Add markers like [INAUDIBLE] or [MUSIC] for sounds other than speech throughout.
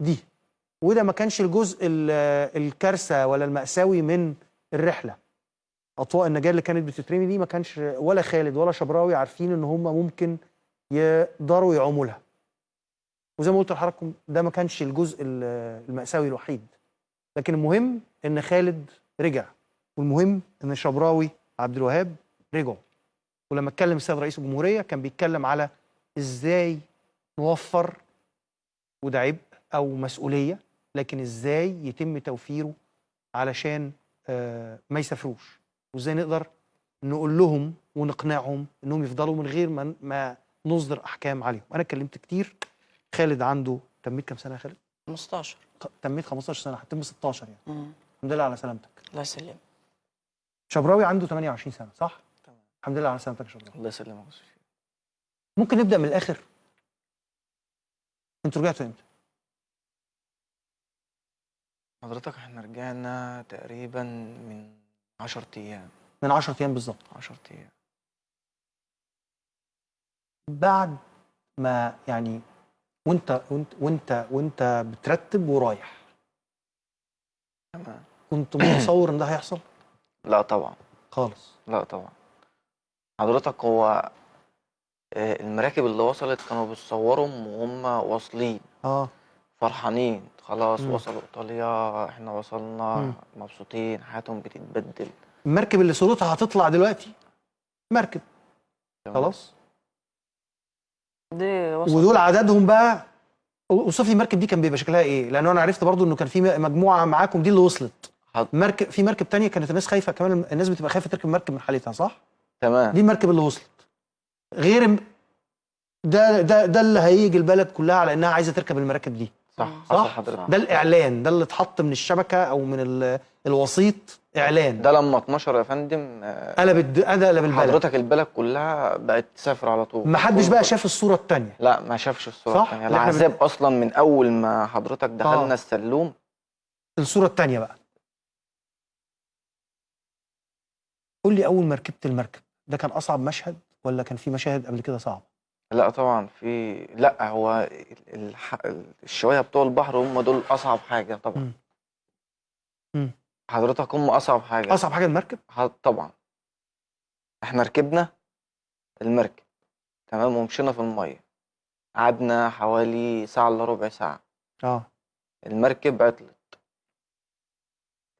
دي. وده ما كانش الجزء ال- الكارثة ولا المأساوي من الرحلة. أطواق النجاة اللي كانت بتترمي دي ما كانش ولا خالد ولا شبراوي عارفين إن هم ممكن يقدروا يعوموا لها. وزي ما قلت لحضراتكم ده ما كانش الجزء ال- المأساوي الوحيد. لكن المهم إن خالد رجع والمهم إن شبراوي عبد الوهاب رجعوا. ولما اتكلم السيد رئيس الجمهورية كان بيتكلم على إزاي نوفر وده عبء أو مسؤولية لكن إزاي يتم توفيره علشان آه، ما يسافروش؟ وإزاي نقدر نقول لهم ونقنعهم إنهم يفضلوا من غير ما ما نصدر أحكام عليهم؟ أنا اتكلمت كتير. خالد عنده تميت كام سنة يا خالد؟ 15 خ- تميت 15 سنة هتتم 16 يعني. مم. الحمد لله على سلامتك. الله يسلمك. شبراوي عنده 28 سنة صح؟ تمام. الحمد لله على سلامتك يا شبراوي. الله يسلمك. ممكن نبدأ من الآخر؟ أنتوا رجعتوا إمتى؟ حضرتك إحنا رجعنا تقريبا من 10 أيام. من 10 أيام بالظبط. 10 أيام. بعد ما يعني وانت وانت وانت وانت بترتب ورايح. تمام. كنت متصور إن ده هيحصل؟ [CLEARS THROAT] لا طبعا. خالص. لا طبعا. حضرتك هو آه، المراكب اللي وصلت كانوا بيتصورهم وهم واصلين. آه. فرحانين. خلاص مم. وصلوا إيطاليا إحنا وصلنا مم. مبسوطين حياتهم بتتبدل. المركب اللي صورتها هتطلع دلوقتي؟ مركب. خلاص. دي وصل ودول عددهم بقى اوصف لي المركب دي كان بيبقى شكلها إيه؟ لأن أنا عرفت برضو إنه كان في مجموعة معاكم دي اللي وصلت. حض- مركب في مركب تانية كانت الناس خايفة كمان الناس بتبقى خايفة تركب مركب من حالتها صح؟ تمام. دي المركب اللي وصلت. غير ده ده ده اللي هيجي البلد كلها على إنها عايزة تركب المراكب دي. صح صح؟ حصل حضرتك. ده الإعلان ده اللي اتحط من الشبكة أو من ال- الوسيط إعلان. ده لما اتنشر يا فندم آه، قلب الد- قلب البلد. حضرتك البلد كلها بقت تسافر على طول. ما حدش كله بقى شاف الصورة الثانية لا ما شافش إحنا بن- العذاب أصلا من أول ما حضرتك دخلنا آه. السلوم. الصورة الثانية بقى. قول لي أول ما ركبت المركب ده كان أصعب مشهد ولا كان في مشاهد قبل كده صعبة؟ لا طبعا في لا هو الح... الشوية بتوع البحر هم دول أصعب حاجة طبعا. مم. مم. حضرتك هم أصعب حاجة. أصعب حاجة المركب؟ ح- طبعا. إحنا ركبنا المركب تمام ومشينا في المية. قعدنا حوالي ساعة إلا ربع ساعة. آه. المركب عطلت.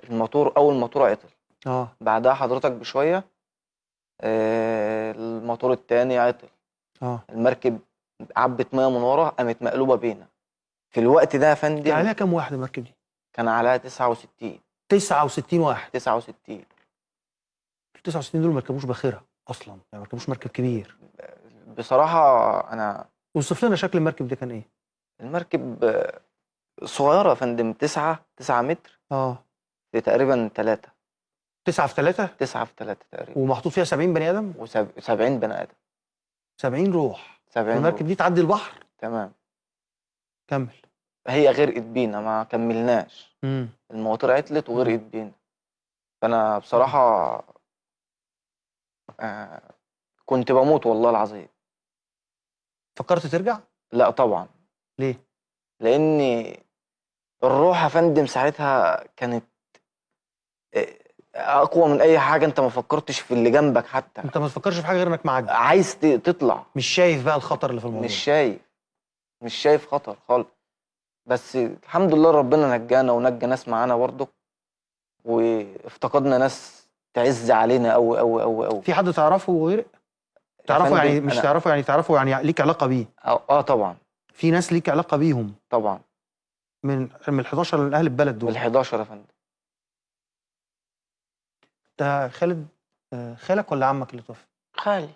الموتور أول موتور عطل. آه. بعدها حضرتك بشوية آه، الموتور التاني عطل. آه. المركب عبت ميه من ورا قامت مقلوبة بينا. في الوقت ده يا كان فندم عليها كام واحد المركب دي؟ كان عليها 69 69 واحد. 69 ال 69 دول ما ركبوش باخره أصلا يعني ما ركبوش مركب كبير. بصراحة أنا اوصف لنا شكل المركب ده كان إيه؟ المركب صغيرة يا فندم 9 9 متر. آه. في تقريبا 3 9 في 3 9 في 3 تقريبا. ومحطوط فيها 70 بني آدم؟ و70 بني آدم. 70 روح. 70 المركب دي تعدي البحر. تمام. كمل. هي غرقت بينا ما كملناش. امم المواتير عطلت وغرقت بينا. فأنا بصراحة آه كنت بموت والله العظيم. فكرت ترجع؟ لا طبعا. ليه؟ لأن الروح يا فندم ساعتها كانت أقوى من أي حاجة أنت ما فكرتش في اللي جنبك حتى. أنت ما تفكرش في حاجة غير إنك معدي عايز تطلع. مش شايف بقى الخطر اللي في الموضوع. مش شايف. مش شايف خطر خالص. بس الحمد لله ربنا نجانا ونجى ناس معانا برضه وافتقدنا ناس تعز علينا قوي قوي قوي قوي في حد تعرفه وغيرق تعرفه يعني مش تعرفه يعني تعرفه يعني ليك علاقة بيه؟ آه طبعا. في ناس ليك علاقة بيهم؟ طبعا. من من ال 11 من أهل البلد دول. بال 11 يا فندم. ده خالد آه، خالك ولا عمك اللي توفى؟ خالي.